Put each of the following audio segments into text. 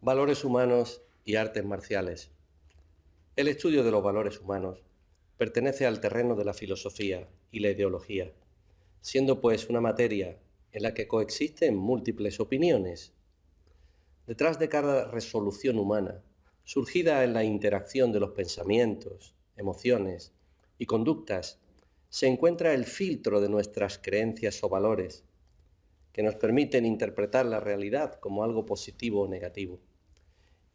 Valores humanos y artes marciales. El estudio de los valores humanos pertenece al terreno de la filosofía y la ideología, siendo pues una materia en la que coexisten múltiples opiniones. Detrás de cada resolución humana, surgida en la interacción de los pensamientos, emociones y conductas, se encuentra el filtro de nuestras creencias o valores, que nos permiten interpretar la realidad como algo positivo o negativo,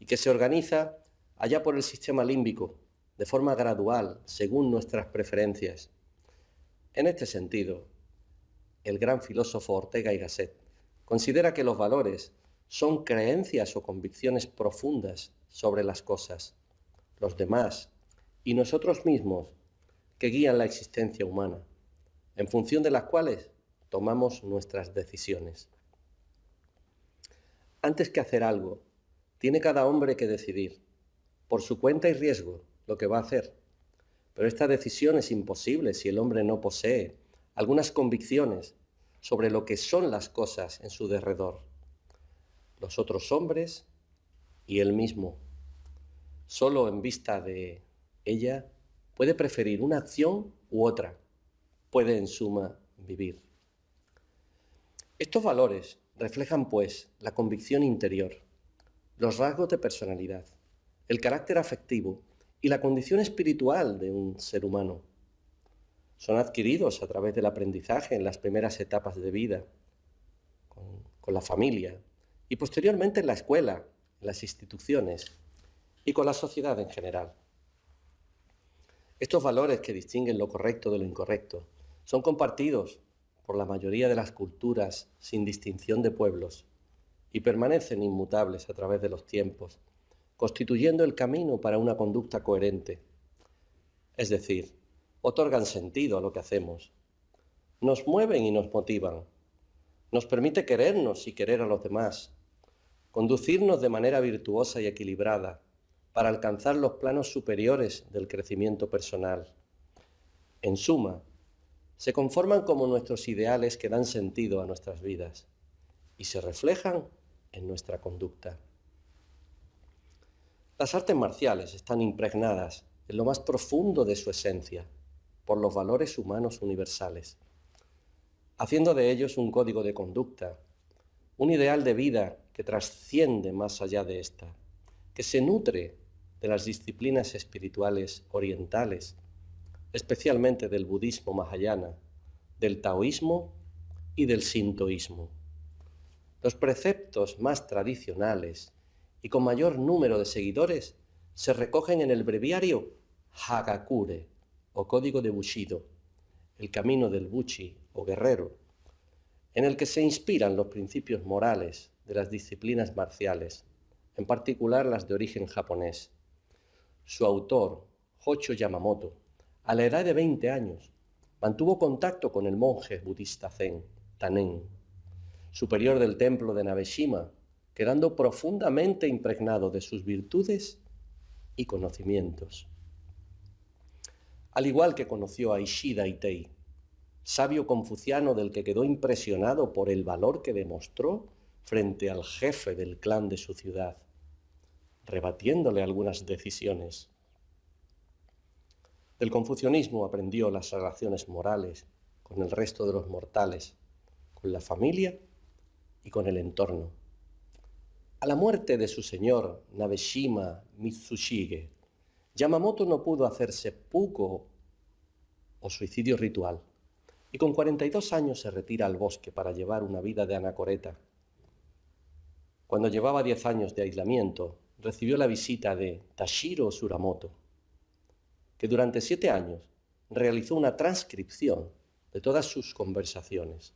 y que se organiza allá por el sistema límbico, de forma gradual, según nuestras preferencias. En este sentido, el gran filósofo Ortega y Gasset considera que los valores son creencias o convicciones profundas sobre las cosas, los demás y nosotros mismos que guían la existencia humana, en función de las cuales tomamos nuestras decisiones. Antes que hacer algo, tiene cada hombre que decidir, por su cuenta y riesgo, lo que va a hacer. Pero esta decisión es imposible si el hombre no posee algunas convicciones sobre lo que son las cosas en su derredor, los otros hombres y él mismo. Solo en vista de ella puede preferir una acción u otra, puede en suma vivir. Estos valores reflejan, pues, la convicción interior, los rasgos de personalidad, el carácter afectivo y la condición espiritual de un ser humano. Son adquiridos a través del aprendizaje en las primeras etapas de vida, con, la familia y posteriormente en la escuela, en las instituciones y con la sociedad en general. Estos valores que distinguen lo correcto de lo incorrecto son compartidos por la mayoría de las culturas sin distinción de pueblos y permanecen inmutables a través de los tiempos, constituyendo el camino para una conducta coherente. Es decir, otorgan sentido a lo que hacemos, nos mueven y nos motivan, nos permite querernos y querer a los demás, conducirnos de manera virtuosa y equilibrada para alcanzar los planos superiores del crecimiento personal. En suma, se conforman como nuestros ideales que dan sentido a nuestras vidas y se reflejan en nuestra conducta. Las artes marciales están impregnadas en lo más profundo de su esencia por los valores humanos universales, haciendo de ellos un código de conducta, un ideal de vida que trasciende más allá de esta, que se nutre de las disciplinas espirituales orientales especialmente del budismo mahayana, del taoísmo y del sintoísmo. Los preceptos más tradicionales y con mayor número de seguidores se recogen en el breviario Hagakure o Código de Bushido, el camino del Buchi o guerrero, en el que se inspiran los principios morales de las disciplinas marciales, en particular las de origen japonés. Su autor, Hocho Yamamoto, a la edad de 20 años, mantuvo contacto con el monje budista Zen, Tanen, superior del templo de Nabeshima, quedando profundamente impregnado de sus virtudes y conocimientos. Al igual que conoció a Ishida Itei, sabio confuciano del que quedó impresionado por el valor que demostró frente al jefe del clan de su ciudad, rebatiéndole algunas decisiones. Del confucianismo aprendió las relaciones morales con el resto de los mortales, con la familia y con el entorno. A la muerte de su señor Nabeshima Mitsushige, Yamamoto no pudo hacerse puko o suicidio ritual y con 42 años se retira al bosque para llevar una vida de anacoreta. Cuando llevaba 10 años de aislamiento, recibió la visita de Tashiro Suramoto, que durante siete años realizó una transcripción de todas sus conversaciones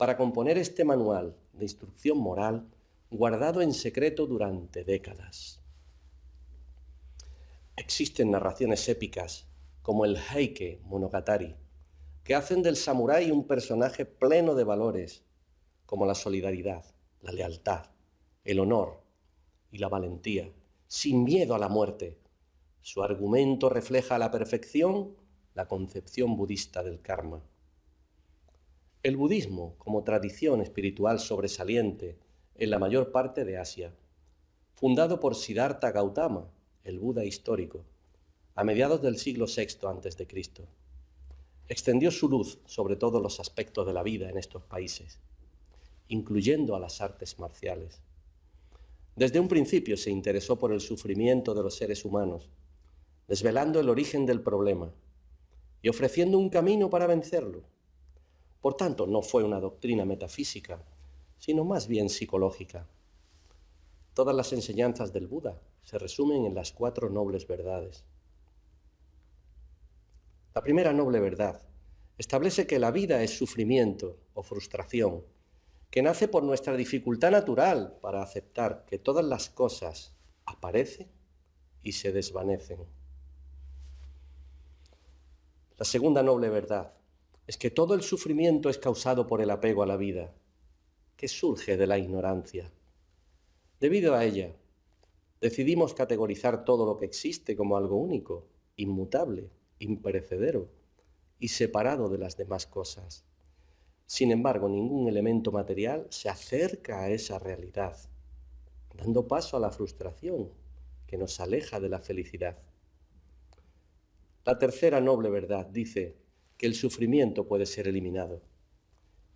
para componer este manual de instrucción moral guardado en secreto durante décadas. Existen narraciones épicas como el Heike Monogatari, que hacen del samurái un personaje pleno de valores como la solidaridad, la lealtad, el honor y la valentía, sin miedo a la muerte, su argumento refleja a la perfección la concepción budista del karma. El budismo, como tradición espiritual sobresaliente en la mayor parte de Asia, fundado por Siddhartha Gautama, el Buda histórico, a mediados del siglo VI a.C. Extendió su luz sobre todos los aspectos de la vida en estos países, incluyendo a las artes marciales. Desde un principio se interesó por el sufrimiento de los seres humanos, desvelando el origen del problema y ofreciendo un camino para vencerlo. Por tanto, no fue una doctrina metafísica, sino más bien psicológica. Todas las enseñanzas del Buda se resumen en las cuatro nobles verdades. La primera noble verdad establece que la vida es sufrimiento o frustración, que nace por nuestra dificultad natural para aceptar que todas las cosas aparecen y se desvanecen. La segunda noble verdad es que todo el sufrimiento es causado por el apego a la vida, que surge de la ignorancia. Debido a ella, decidimos categorizar todo lo que existe como algo único, inmutable, imperecedero y separado de las demás cosas. Sin embargo, ningún elemento material se acerca a esa realidad, dando paso a la frustración que nos aleja de la felicidad. La tercera noble verdad dice que el sufrimiento puede ser eliminado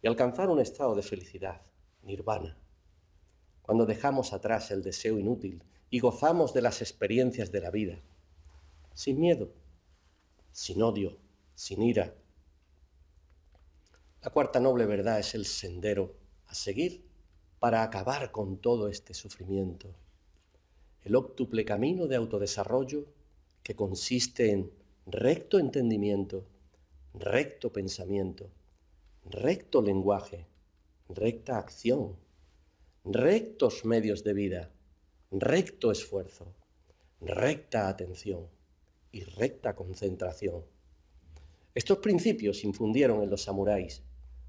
y alcanzar un estado de felicidad, nirvana, cuando dejamos atrás el deseo inútil y gozamos de las experiencias de la vida, sin miedo, sin odio, sin ira. La cuarta noble verdad es el sendero a seguir para acabar con todo este sufrimiento, el óctuple camino de autodesarrollo que consiste en recto entendimiento, recto pensamiento, recto lenguaje, recta acción, rectos medios de vida, recto esfuerzo, recta atención. Y recta concentración. Estos principios infundieron en los samuráis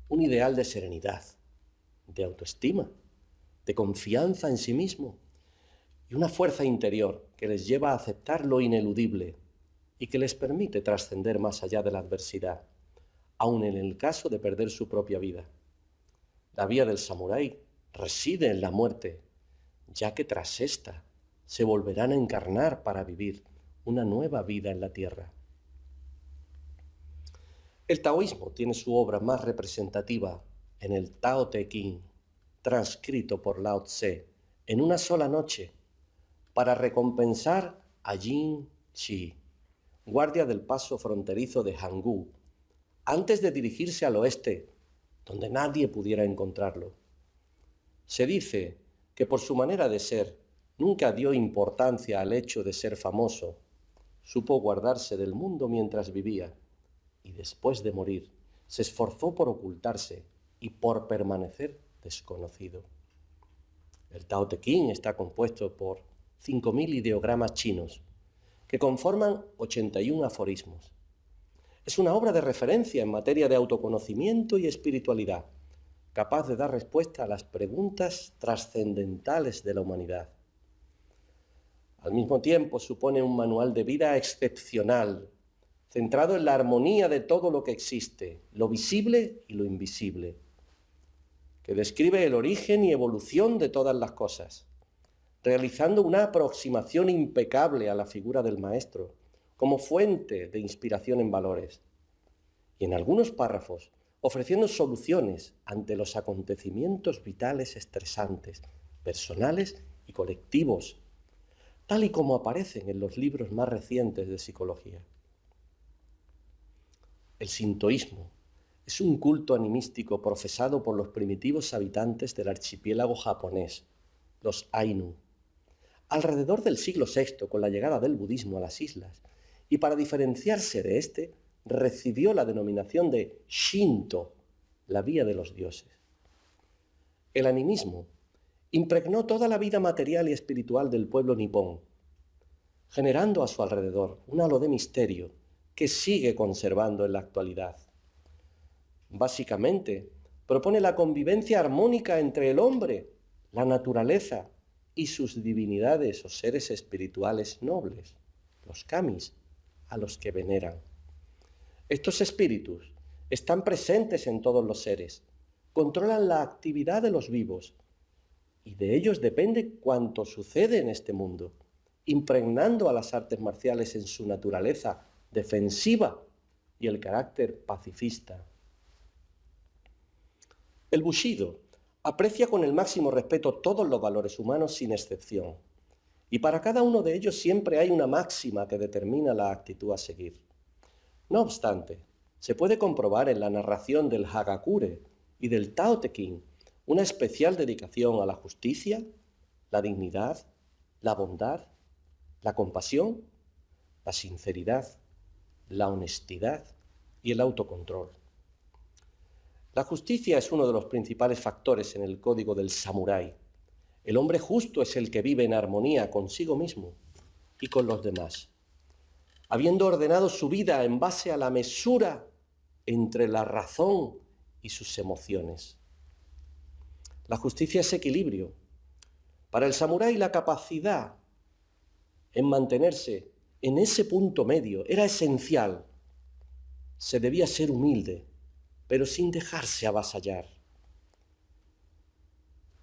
un ideal de serenidad, de autoestima, de confianza en sí mismo y una fuerza interior que les lleva a aceptar lo ineludible y que les permite trascender más allá de la adversidad, aun en el caso de perder su propia vida. La vía del samurái reside en la muerte, ya que tras esta se volverán a encarnar para vivir una nueva vida en la tierra. El taoísmo tiene su obra más representativa en el Tao Te Ching, transcrito por Lao Tse en una sola noche para recompensar a Jin Chi guardia del paso fronterizo de Hangú, antes de dirigirse al oeste, donde nadie pudiera encontrarlo. Se dice que por su manera de ser nunca dio importancia al hecho de ser famoso, supo guardarse del mundo mientras vivía y después de morir se esforzó por ocultarse y por permanecer desconocido. El Tao Te Ching está compuesto por 5.000 ideogramas chinos que conforman 81 aforismos. Es una obra de referencia en materia de autoconocimiento y espiritualidad, capaz de dar respuesta a las preguntas trascendentales de la humanidad. Al mismo tiempo supone un manual de vida excepcional, centrado en la armonía de todo lo que existe, lo visible y lo invisible, que describe el origen y evolución de todas las cosas realizando una aproximación impecable a la figura del maestro, como fuente de inspiración en valores. Y en algunos párrafos, ofreciendo soluciones ante los acontecimientos vitales estresantes, personales y colectivos, tal y como aparecen en los libros más recientes de psicología. El sintoísmo es un culto animístico profesado por los primitivos habitantes del archipiélago japonés, los Ainu, alrededor del siglo VI con la llegada del budismo a las islas, y para diferenciarse de éste, recibió la denominación de Shinto, la vía de los dioses. El animismo impregnó toda la vida material y espiritual del pueblo nipón, generando a su alrededor un halo de misterio que sigue conservando en la actualidad. Básicamente, propone la convivencia armónica entre el hombre, la naturaleza y sus divinidades o seres espirituales nobles, los kamis, a los que veneran. Estos espíritus están presentes en todos los seres, controlan la actividad de los vivos y de ellos depende cuanto sucede en este mundo, impregnando a las artes marciales en su naturaleza defensiva y el carácter pacifista. El Bushido aprecia con el máximo respeto todos los valores humanos sin excepción, y para cada uno de ellos siempre hay una máxima que determina la actitud a seguir. No obstante, se puede comprobar en la narración del Hagakure y del Tao Te Ching una especial dedicación a la justicia, la dignidad, la bondad, la compasión, la sinceridad, la honestidad y el autocontrol. La justicia es uno de los principales factores en el código del samurái. El hombre justo es el que vive en armonía consigo mismo y con los demás, habiendo ordenado su vida en base a la mesura entre la razón y sus emociones. La justicia es equilibrio. Para el samurái la capacidad en mantenerse en ese punto medio era esencial. Se debía ser humilde, pero sin dejarse avasallar.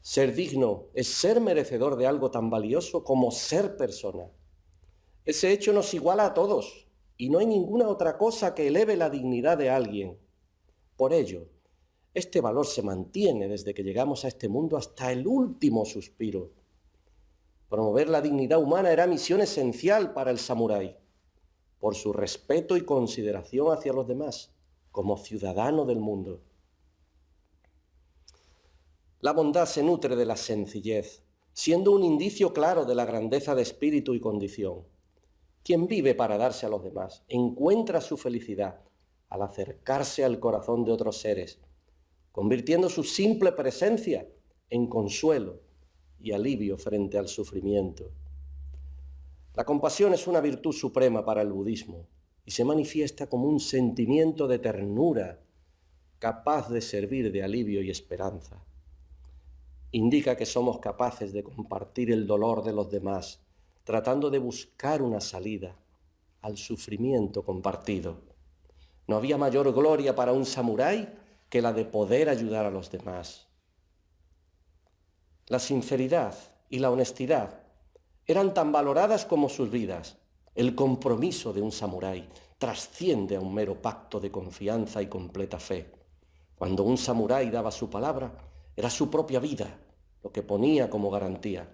Ser digno es ser merecedor de algo tan valioso como ser persona. Ese hecho nos iguala a todos y no hay ninguna otra cosa que eleve la dignidad de alguien. Por ello, este valor se mantiene desde que llegamos a este mundo hasta el último suspiro. Promover la dignidad humana era misión esencial para el samurái, por su respeto y consideración hacia los demás, como ciudadano del mundo. La bondad se nutre de la sencillez, siendo un indicio claro de la grandeza de espíritu y condición. Quien vive para darse a los demás encuentra su felicidad al acercarse al corazón de otros seres, convirtiendo su simple presencia en consuelo y alivio frente al sufrimiento. La compasión es una virtud suprema para el budismo y se manifiesta como un sentimiento de ternura capaz de servir de alivio y esperanza. Indica que somos capaces de compartir el dolor de los demás, tratando de buscar una salida al sufrimiento compartido. No había mayor gloria para un samurái que la de poder ayudar a los demás. La sinceridad y la honestidad eran tan valoradas como sus vidas. El compromiso de un samurái trasciende a un mero pacto de confianza y completa fe. Cuando un samurái daba su palabra, era su propia vida lo que ponía como garantía.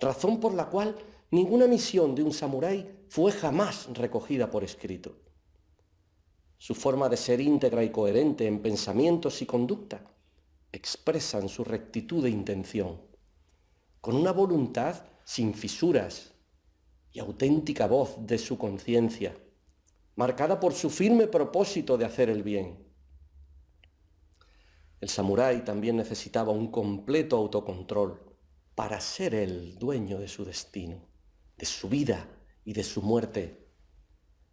Razón por la cual ninguna misión de un samurái fue jamás recogida por escrito. Su forma de ser íntegra y coherente en pensamientos y conducta expresan su rectitud de intención, con una voluntad sin fisuras y auténtica voz de su conciencia, marcada por su firme propósito de hacer el bien. El samurái también necesitaba un completo autocontrol para ser el dueño de su destino, de su vida y de su muerte.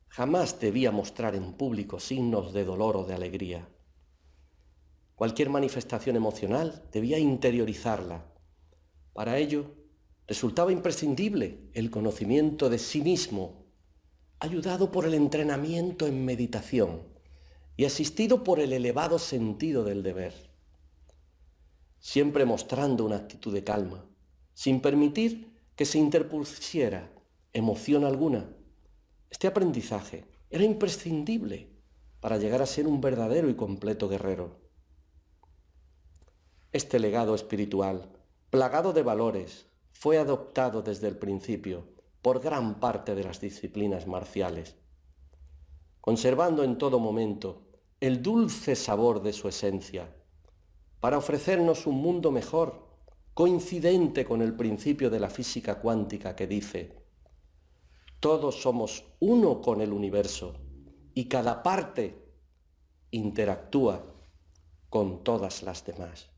Jamás debía mostrar en público signos de dolor o de alegría. Cualquier manifestación emocional debía interiorizarla. Para ello, resultaba imprescindible el conocimiento de sí mismo, ayudado por el entrenamiento en meditación y asistido por el elevado sentido del deber. Siempre mostrando una actitud de calma, sin permitir que se interpusiera emoción alguna. Este aprendizaje era imprescindible para llegar a ser un verdadero y completo guerrero. Este legado espiritual, plagado de valores, fue adoptado desde el principio por gran parte de las disciplinas marciales, conservando en todo momento el dulce sabor de su esencia, para ofrecernos un mundo mejor, coincidente con el principio de la física cuántica que dice, todos somos uno con el universo y cada parte interactúa con todas las demás.